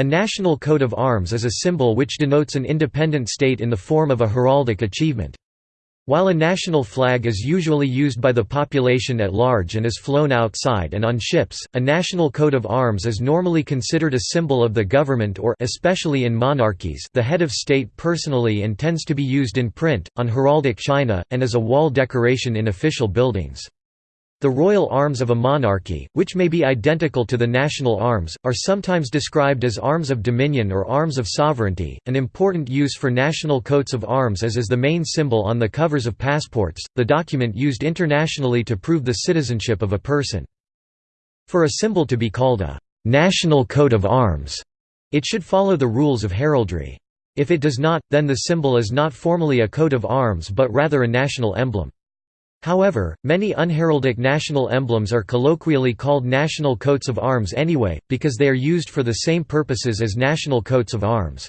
A national coat of arms is a symbol which denotes an independent state in the form of a heraldic achievement. While a national flag is usually used by the population at large and is flown outside and on ships, a national coat of arms is normally considered a symbol of the government or especially in monarchies the head of state personally and tends to be used in print, on heraldic china, and as a wall decoration in official buildings. The royal arms of a monarchy, which may be identical to the national arms, are sometimes described as arms of dominion or arms of sovereignty. An important use for national coats of arms is as the main symbol on the covers of passports, the document used internationally to prove the citizenship of a person. For a symbol to be called a national coat of arms, it should follow the rules of heraldry. If it does not, then the symbol is not formally a coat of arms but rather a national emblem. However, many unheraldic national emblems are colloquially called national coats of arms anyway, because they are used for the same purposes as national coats of arms.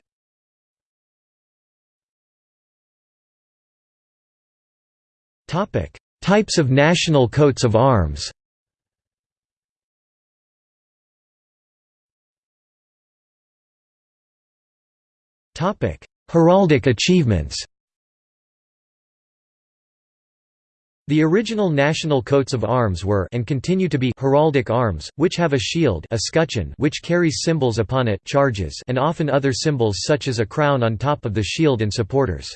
Types of national coats of arms Heraldic achievements The original national coats of arms were and continue to be heraldic arms, which have a shield escutcheon which carries symbols upon it charges and often other symbols such as a crown on top of the shield and supporters.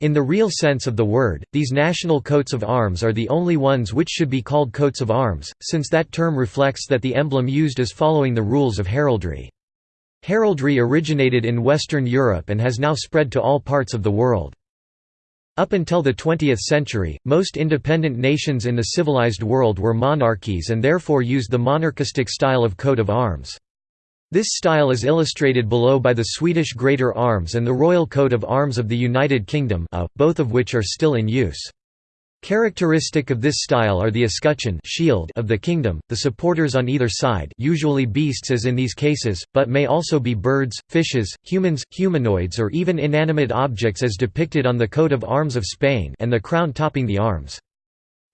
In the real sense of the word, these national coats of arms are the only ones which should be called coats of arms, since that term reflects that the emblem used is following the rules of heraldry. Heraldry originated in Western Europe and has now spread to all parts of the world. Up until the 20th century, most independent nations in the civilized world were monarchies and therefore used the monarchistic style of coat of arms. This style is illustrated below by the Swedish Greater Arms and the Royal Coat of Arms of the United Kingdom uh, both of which are still in use. Characteristic of this style are the escutcheon shield of the kingdom, the supporters on either side usually beasts as in these cases, but may also be birds, fishes, humans, humanoids or even inanimate objects as depicted on the coat of arms of Spain and the crown topping the arms.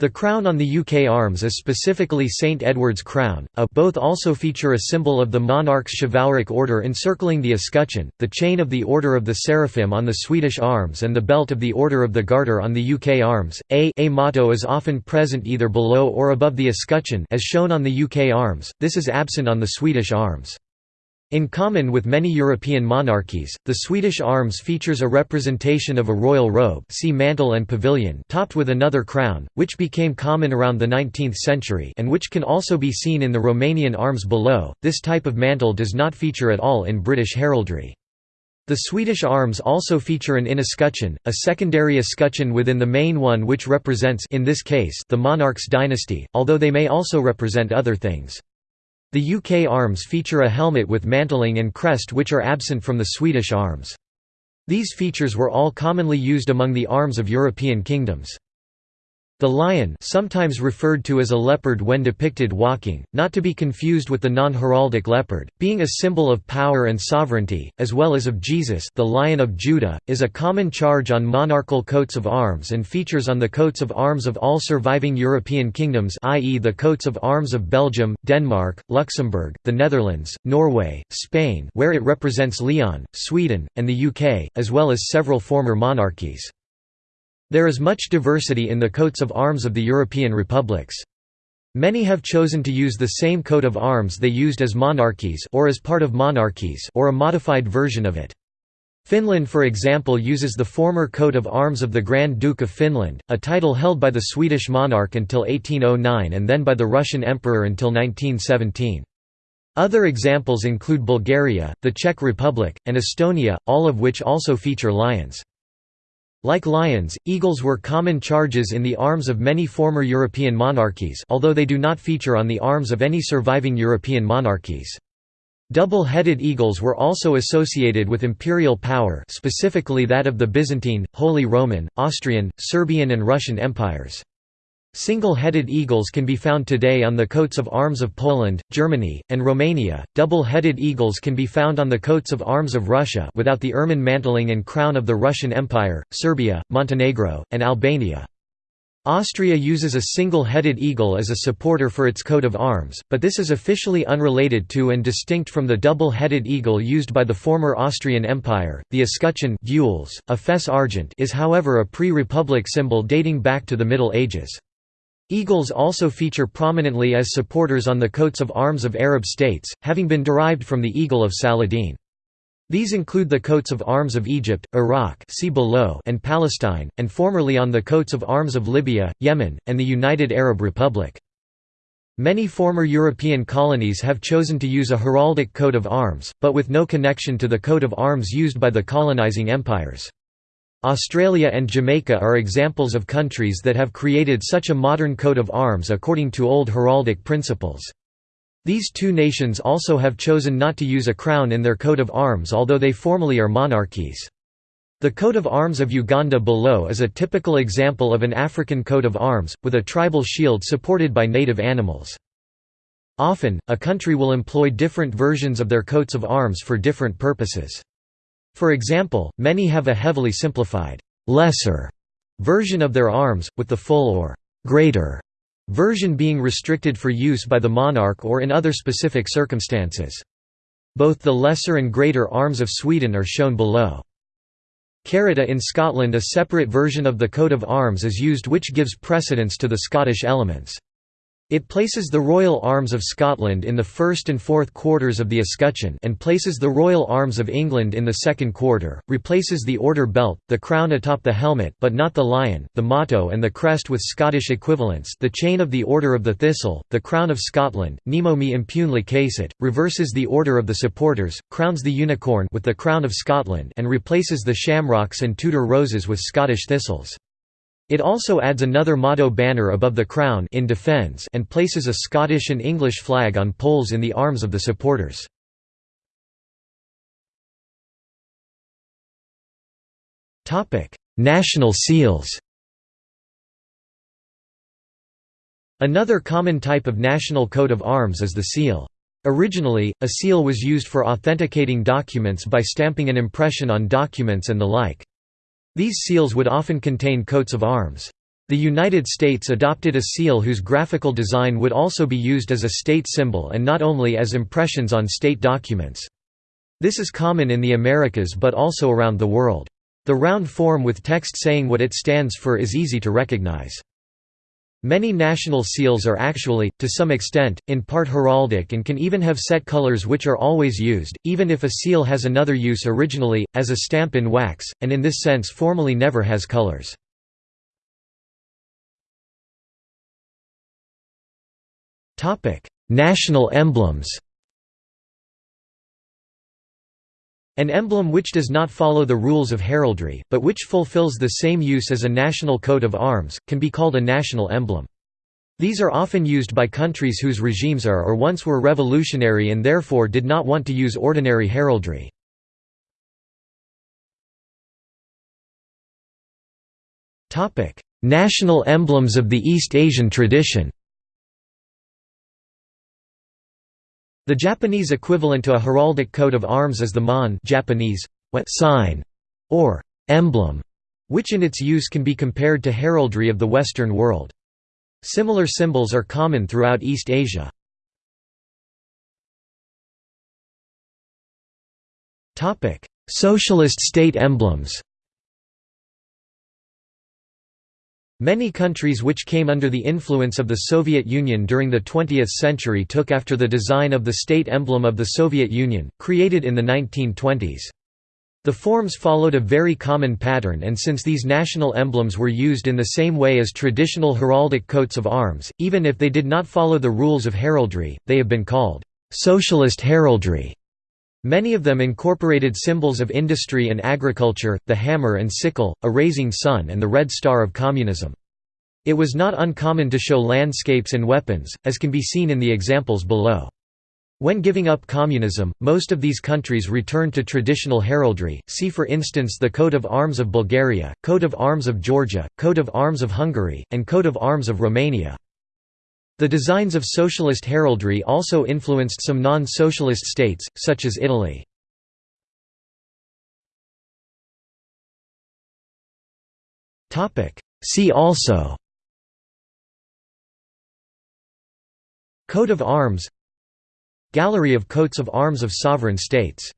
The crown on the UK arms is specifically St Edward's crown, a both also feature a symbol of the monarch's chivalric order encircling the escutcheon, the chain of the Order of the Seraphim on the Swedish arms and the belt of the Order of the Garter on the UK arms. A, a motto is often present either below or above the escutcheon as shown on the UK arms, this is absent on the Swedish arms. In common with many European monarchies, the Swedish arms features a representation of a royal robe see mantle and pavilion topped with another crown, which became common around the 19th century and which can also be seen in the Romanian arms below. This type of mantle does not feature at all in British heraldry. The Swedish arms also feature an escutcheon, a secondary escutcheon within the main one which represents in this case the monarch's dynasty, although they may also represent other things. The UK arms feature a helmet with mantling and crest which are absent from the Swedish arms. These features were all commonly used among the arms of European kingdoms. The lion sometimes referred to as a leopard when depicted walking, not to be confused with the non-heraldic leopard, being a symbol of power and sovereignty, as well as of Jesus the Lion of Judah, is a common charge on monarchal coats of arms and features on the coats of arms of all surviving European kingdoms i.e. the coats of arms of Belgium, Denmark, Luxembourg, the Netherlands, Norway, Spain where it represents Leon, Sweden, and the UK, as well as several former monarchies. There is much diversity in the coats of arms of the European republics. Many have chosen to use the same coat of arms they used as monarchies or as part of monarchies or a modified version of it. Finland for example uses the former coat of arms of the Grand Duke of Finland, a title held by the Swedish monarch until 1809 and then by the Russian emperor until 1917. Other examples include Bulgaria, the Czech Republic, and Estonia, all of which also feature lions. Like lions, eagles were common charges in the arms of many former European monarchies although they do not feature on the arms of any surviving European monarchies. Double-headed eagles were also associated with imperial power specifically that of the Byzantine, Holy Roman, Austrian, Serbian and Russian empires. Single-headed eagles can be found today on the coats of arms of Poland, Germany, and Romania. Double-headed eagles can be found on the coats of arms of Russia without the ermine mantling and crown of the Russian Empire, Serbia, Montenegro, and Albania. Austria uses a single-headed eagle as a supporter for its coat of arms, but this is officially unrelated to and distinct from the double-headed eagle used by the former Austrian Empire. The escutcheon gules, a fess argent is however a pre-republic symbol dating back to the Middle Ages. Eagles also feature prominently as supporters on the coats of arms of Arab states, having been derived from the eagle of Saladin. These include the coats of arms of Egypt, Iraq and Palestine, and formerly on the coats of arms of Libya, Yemen, and the United Arab Republic. Many former European colonies have chosen to use a heraldic coat of arms, but with no connection to the coat of arms used by the colonizing empires. Australia and Jamaica are examples of countries that have created such a modern coat of arms according to old heraldic principles. These two nations also have chosen not to use a crown in their coat of arms although they formally are monarchies. The coat of arms of Uganda below is a typical example of an African coat of arms, with a tribal shield supported by native animals. Often, a country will employ different versions of their coats of arms for different purposes. For example, many have a heavily simplified, lesser version of their arms, with the full or greater version being restricted for use by the monarch or in other specific circumstances. Both the lesser and greater arms of Sweden are shown below. Carita in Scotland a separate version of the coat of arms is used which gives precedence to the Scottish elements. It places the Royal Arms of Scotland in the first and fourth quarters of the escutcheon and places the Royal Arms of England in the second quarter, replaces the Order belt, the crown atop the helmet but not the lion, the motto and the crest with Scottish equivalents the chain of the Order of the Thistle, the Crown of Scotland, Nemo me impune lacessit, reverses the Order of the Supporters, crowns the unicorn with the Crown of Scotland and replaces the shamrocks and Tudor roses with Scottish thistles. It also adds another motto banner above the crown in defence and places a Scottish and English flag on poles in the arms of the supporters. National seals Another common type of national coat of arms is the seal. Originally, a seal was used for authenticating documents by stamping an impression on documents and the like. These seals would often contain coats of arms. The United States adopted a seal whose graphical design would also be used as a state symbol and not only as impressions on state documents. This is common in the Americas but also around the world. The round form with text saying what it stands for is easy to recognize. Many national seals are actually, to some extent, in part heraldic and can even have set colors which are always used, even if a seal has another use originally, as a stamp in wax, and in this sense formally never has colors. National emblems An emblem which does not follow the rules of heraldry, but which fulfills the same use as a national coat of arms, can be called a national emblem. These are often used by countries whose regimes are or once were revolutionary and therefore did not want to use ordinary heraldry. National emblems of the East Asian tradition The Japanese equivalent to a heraldic coat of arms is the mon Japanese, sign, or emblem, which in its use can be compared to heraldry of the Western world. Similar symbols are common throughout East Asia. Socialist state emblems Many countries which came under the influence of the Soviet Union during the 20th century took after the design of the state emblem of the Soviet Union, created in the 1920s. The forms followed a very common pattern and since these national emblems were used in the same way as traditional heraldic coats of arms, even if they did not follow the rules of heraldry, they have been called «socialist heraldry». Many of them incorporated symbols of industry and agriculture, the hammer and sickle, a raising sun and the red star of communism. It was not uncommon to show landscapes and weapons, as can be seen in the examples below. When giving up communism, most of these countries returned to traditional heraldry, see for instance the coat of arms of Bulgaria, coat of arms of Georgia, coat of arms of Hungary, and coat of arms of Romania. The designs of socialist heraldry also influenced some non-socialist states, such as Italy. See also Coat of arms Gallery of coats of arms of sovereign states